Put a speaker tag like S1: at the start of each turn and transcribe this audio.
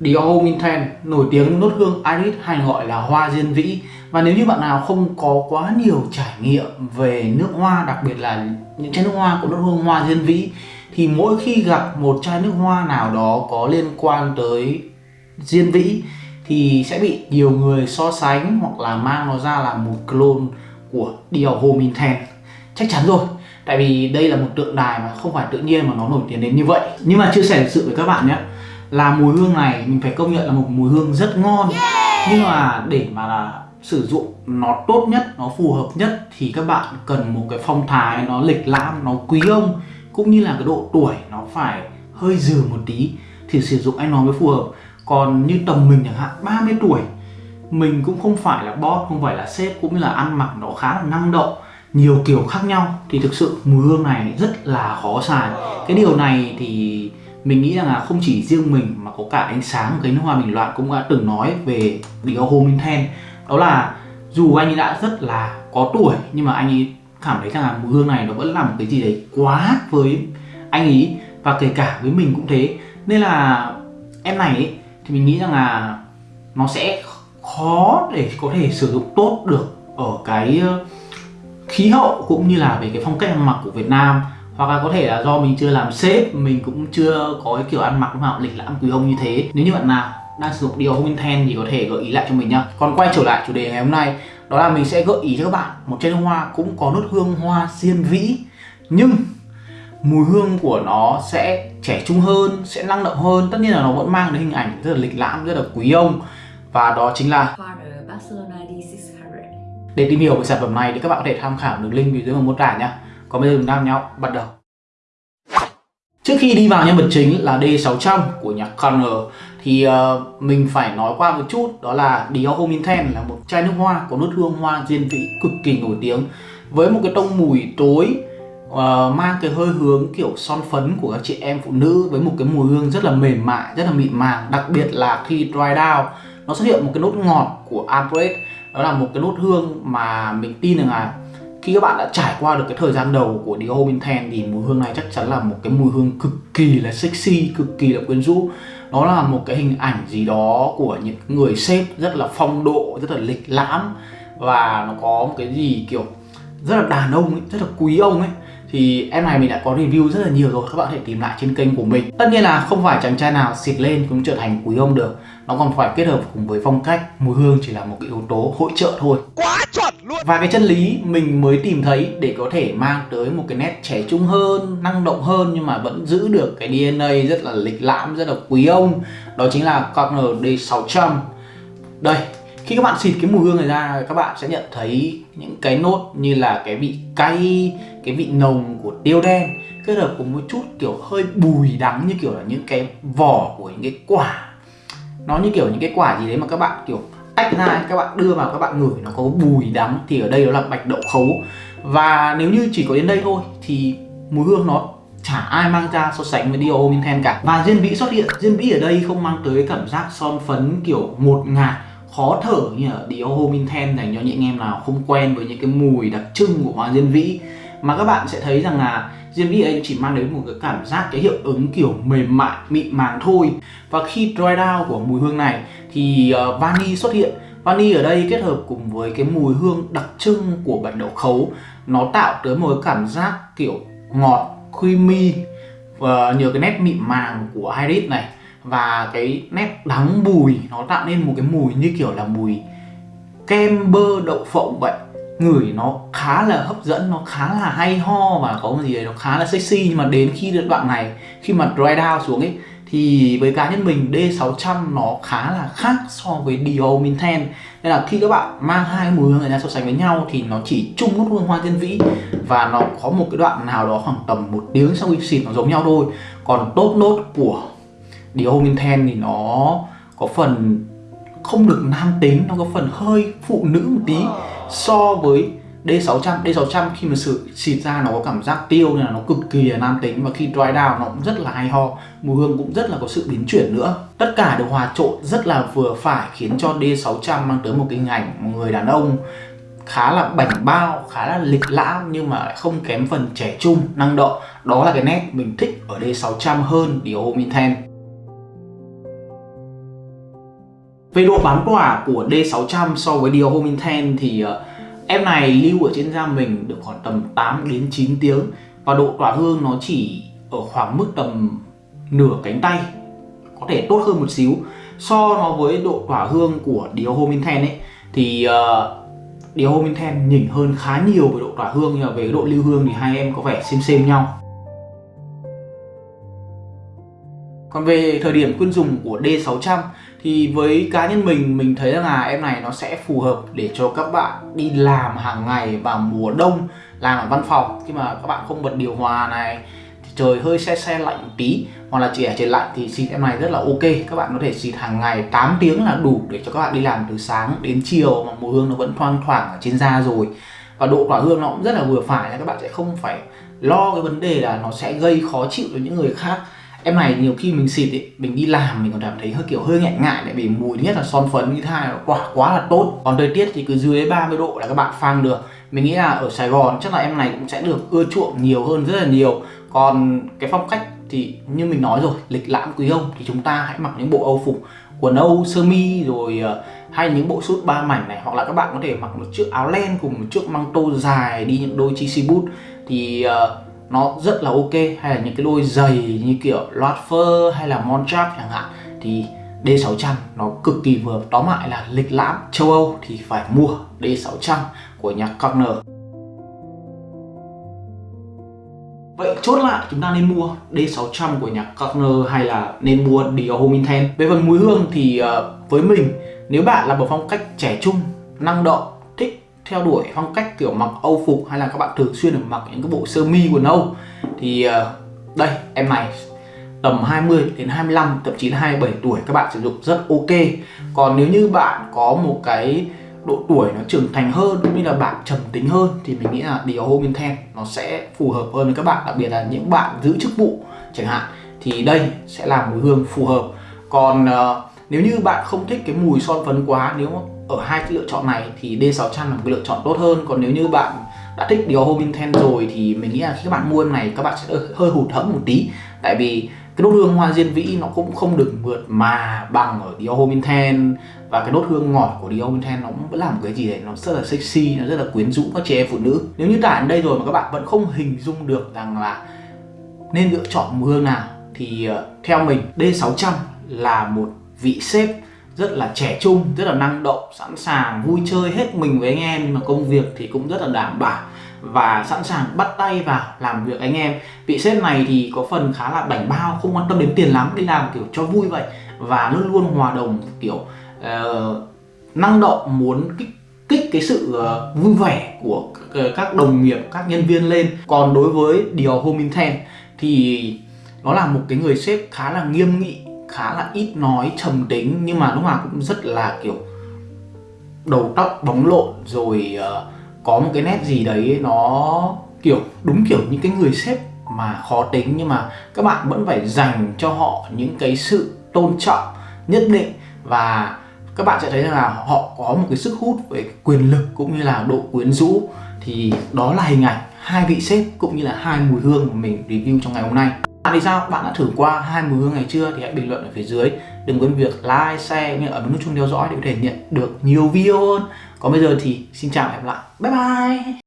S1: Dior Minten nổi tiếng nốt hương Iris hay gọi là hoa diên vĩ. Và nếu như bạn nào không có quá nhiều trải nghiệm về nước hoa, đặc biệt là những chai nước hoa của nốt hương hoa diên vĩ, thì mỗi khi gặp một chai nước hoa nào đó có liên quan tới diên vĩ, thì sẽ bị nhiều người so sánh hoặc là mang nó ra là một clone của Dior Minten chắc chắn rồi, tại vì đây là một tượng đài mà không phải tự nhiên mà nó nổi tiếng đến như vậy. Nhưng mà chia sẻ sự với các bạn nhé là mùi hương này mình phải công nhận là một mùi hương rất ngon. Yeah. nhưng mà để mà là sử dụng nó tốt nhất nó phù hợp nhất thì các bạn cần một cái phong thái nó lịch lãm nó quý ông cũng như là cái độ tuổi nó phải hơi dừ một tí thì sử dụng anh nói mới phù hợp. Còn như tầm mình chẳng hạn 30 tuổi mình cũng không phải là boss không phải là sếp cũng như là ăn mặc nó khá là năng động nhiều kiểu khác nhau thì thực sự mùi hương này rất là khó xài. Cái điều này thì mình nghĩ rằng là không chỉ riêng mình mà có cả ánh sáng cái nước hoa bình loạn cũng đã từng nói về Dior Homin Ten. Đó là dù anh ấy đã rất là có tuổi nhưng mà anh ấy cảm thấy rằng là mùi hương này nó vẫn là một cái gì đấy quá với anh ấy và kể cả với mình cũng thế. Nên là em này ấy, thì mình nghĩ rằng là nó sẽ khó để có thể sử dụng tốt được ở cái ờ, khí hậu cũng như là về cái phong cách ăn mặc của Việt Nam hoặc là có thể là do mình chưa làm sếp mình cũng chưa có cái kiểu ăn mặc nào lịch lãm quý ông như thế. Nếu như bạn nào đang sử dụng điều Homin Ten thì có thể gợi ý lại cho mình nhá. Còn quay trở lại chủ đề ngày hôm nay đó là mình sẽ gợi ý cho các bạn một chai hoa cũng có nốt hương hoa diên vĩ nhưng mùi hương của nó sẽ trẻ trung hơn sẽ năng động hơn. Tất nhiên là nó vẫn mang đến hình ảnh rất là lịch lãm rất là quý ông. Và đó chính là để tìm hiểu về sản phẩm này thì các bạn có thể tham khảo đường link bên dưới phần mô tả nhé còn bây giờ chúng ta nhau bắt đầu. Trước khi đi vào nhân vật chính là D600 của nhạc Connor thì uh, mình phải nói qua một chút đó là Dior Homme Intense là một chai nước hoa có nốt hương hoa diên vĩ cực kỳ nổi tiếng với một cái tông mùi tối uh, mang cái hơi hướng kiểu son phấn của các chị em phụ nữ với một cái mùi hương rất là mềm mại, rất là mịn màng đặc biệt là khi dry down nó xuất hiện một cái nốt ngọt của Albrecht đó là một cái nốt hương mà mình tin rằng là khi các bạn đã trải qua được cái thời gian đầu của Dior Homme Intense thì mùi hương này chắc chắn là một cái mùi hương cực kỳ là sexy, cực kỳ là quyến rũ. Nó là một cái hình ảnh gì đó của những người sếp rất là phong độ rất là lịch lãm và nó có một cái gì kiểu rất là đàn ông ấy, rất là quý ông ấy. Thì em này mình đã có review rất là nhiều rồi các bạn có thể tìm lại trên kênh của mình. Tất nhiên là không phải chàng trai nào xịt lên cũng trở thành quý ông được. Nó còn phải kết hợp cùng với phong cách mùi hương chỉ là một cái yếu tố hỗ trợ thôi. Quá trời luôn. Và cái chân lý mình mới tìm thấy để có thể mang tới một cái nét trẻ trung hơn, năng động hơn nhưng mà vẫn giữ được cái DNA rất là lịch lãm, rất là quý ông, đó chính là Corner D600 đây, khi các bạn xịt cái mùi hương này ra, các bạn sẽ nhận thấy những cái nốt như là cái vị cay, cái vị nồng của tiêu đen, kết hợp cùng một chút kiểu hơi bùi đắng như kiểu là những cái vỏ của những cái quả. Nó như kiểu những cái quả gì đấy mà các bạn kiểu tách ra các bạn đưa vào các bạn ngửi, nó có bùi đắng thì ở đây đó là bạch đậu khấu. Và nếu như chỉ có đến đây thôi thì mùi hương nó chả ai mang ra so sánh với Dior cả. Và diên vĩ xuất hiện. Diên vĩ ở đây không mang tới cảm giác son phấn kiểu một ngạt, khó thở như ở Dior dành cho những anh em nào không quen với những cái mùi đặc trưng của hoa diên vĩ mà các bạn sẽ thấy rằng là diên ấy chỉ mang đến một cái cảm giác cái hiệu ứng kiểu mềm mại mịn màng thôi. Và khi dry down của mùi hương này thì uh, vani xuất hiện. Vani ở đây kết hợp cùng với cái mùi hương đặc trưng của bạch đậu khấu nó tạo tới một cái cảm giác kiểu ngọt creamy và nhờ cái nét mịn màng của iris này. Và cái nét đắng bùi nó tạo nên một cái mùi như kiểu là mùi kem bơ đậu phộng vậy ngửi nó khá là hấp dẫn, nó khá là hay ho và có một gì đấy nó khá là sexy. Nhưng mà đến khi đến đoạn này, khi mà dry down xuống ấy, thì với cá nhân mình D600 nó khá là khác so với Dior Minten. Nên là khi các bạn mang hai mùi hương này ra so sánh với nhau thì nó chỉ chung nốt hương hoa tiên vĩ và nó có một cái đoạn nào đó khoảng tầm một tiếng sau khi xịt nó giống nhau thôi. Còn tốt nốt của Dior Minten thì nó có phần không được nam tính, nó có phần hơi phụ nữ một tí so với D600 D600 khi mà sử xịt ra nó có cảm giác tiêu nên là nó cực kỳ là nam tính và khi dry down nó cũng rất là hay ho, mùi hương cũng rất là có sự biến chuyển nữa. Tất cả được hòa trộn rất là vừa phải khiến cho D600 mang tới một cái hình ảnh một người đàn ông khá là bảnh bao, khá là lịch lãm nhưng mà không kém phần trẻ trung, năng động. Đó là cái nét mình thích ở D600 hơn Dior Minten về độ bán quả của D600 so với Dior Home Intense thì uh, em này lưu ở trên da mình được khoảng tầm 8 đến 9 tiếng và độ tỏa hương nó chỉ ở khoảng mức tầm nửa cánh tay có thể tốt hơn một xíu. So nó với độ tỏa hương của Dior Home Intense ấy thì ờ, uh, Dior Home Intense nhỉnh hơn khá nhiều về độ tỏa hương nhưng mà về độ lưu hương thì hai em có vẻ xem xem nhau. Còn về thời điểm khuyên dùng của D600 thì với cá nhân mình mình thấy là em này nó sẽ phù hợp để cho các bạn đi làm hàng ngày vào mùa đông, làm ở văn phòng. Khi mà các bạn không bật điều hòa này, thì trời hơi se se lạnh một tí. Hoặc là chỉ ở trời lạnh thì xịt em này rất là ok. Các bạn có thể xịt hàng ngày 8 tiếng là đủ để cho các bạn đi làm từ sáng đến chiều mà mùi hương nó vẫn thoang thoảng ở trên da rồi. Và độ tỏa hương nó cũng rất là vừa phải, là các bạn sẽ không phải lo cái vấn đề là nó sẽ gây khó chịu cho những người khác em này nhiều khi mình xịt ấy, mình đi làm mình còn cảm thấy hơi kiểu hơi ngại ngại lại vì mùi nhất là son phấn như hai là quả quá là tốt. Còn thời tiết thì cứ dưới 30 độ là các bạn phang được. Mình nghĩ là ở Sài Gòn chắc là em này cũng sẽ được ưa chuộng nhiều hơn rất là nhiều. Còn cái phong cách thì như mình nói rồi lịch lãm quý ông thì chúng ta hãy mặc những bộ âu phục quần âu sơ mi rồi ờ, hay những bộ suit ba mảnh này. Hoặc là các bạn có thể mặc một chiếc áo len cùng một chiếc măng tô dài đi những đôi chi boot thì uh, nó rất là ok hay là những cái đôi giày như kiểu loạt phơ hay là Montrap chẳng hạn thì D600 nó cực kỳ vừa. Tóm lại là lịch lãm châu Âu thì phải mua D600 của nhà Corner Vậy chốt lại chúng ta nên mua D600 của nhà Corner hay là nên mua Dior Home Intense Về phần mùi hương thì uh, với mình nếu bạn là một phong cách trẻ trung, năng động theo đuổi phong cách kiểu mặc Âu phục hay là các bạn thường xuyên được mặc những cái bộ sơ mi quần Âu thì uh, đây em này tầm 20 đến 25 thậm chí là 27 tuổi các bạn sử dụng rất ok. Còn nếu như bạn có một cái độ tuổi nó trưởng thành hơn cũng như là bạn trầm tính hơn thì mình nghĩ là điều Home Intense nó sẽ phù hợp hơn với các bạn đặc biệt là những bạn giữ chức vụ chẳng hạn thì đây sẽ là mùi hương phù hợp. Còn uh, nếu như bạn không thích cái mùi son phấn quá, nếu ở hai cái lựa chọn này thì D600 là một cái lựa chọn tốt hơn. Còn nếu như bạn đã thích Dior Home Intense rồi thì mình nghĩ là khi các bạn mua em này, các bạn sẽ hơi hụt hẫng một tí. Tại vì cái nốt hương hoa diên vĩ nó cũng không được mượt mà bằng ở Dior Home Intense và cái nốt hương ngọt của Dior Home Intense nó cũng vẫn làm cái gì đấy, nó rất là sexy, nó rất là quyến rũ các chị em phụ nữ. Nếu như tải đến đây rồi mà các bạn vẫn không hình dung được rằng là nên lựa chọn mùi hương nào thì ờ, theo mình D600 là một vị sếp rất là trẻ trung, rất là năng động, sẵn sàng vui chơi hết mình với anh em nhưng mà công việc thì cũng rất là đảm bảo và sẵn sàng bắt tay vào làm việc anh em. Vị sếp này thì có phần khá là bảnh bao không quan tâm đến tiền lắm đi làm kiểu cho vui vậy và luôn luôn hòa đồng kiểu uh, năng động muốn kích kích cái sự uh, vui vẻ của ờ, các đồng nghiệp các nhân viên lên. Còn đối với Dior Home thì nó là một cái người sếp khá là nghiêm nghị khá là ít nói trầm tính nhưng mà lúc nào cũng rất là kiểu đầu tóc bóng lộn rồi uh, có một cái nét gì đấy nó kiểu đúng kiểu những cái người sếp mà khó tính nhưng mà các bạn vẫn phải dành cho họ những cái sự tôn trọng nhất định. Và các bạn sẽ thấy là họ có một cái sức hút về quyền lực cũng như là độ quyến rũ. Thì đó là hình ảnh hai vị sếp cũng như là hai mùi hương mà mình review trong ngày hôm nay bạn thì sao? Bạn đã thử qua hai mùi hương này chưa? Thì hãy bình luận ở phía dưới Đừng quên việc like, share, như ở nút chuông theo dõi để có thể nhận được nhiều video hơn Còn bây giờ thì xin chào và hẹn gặp lại Bye bye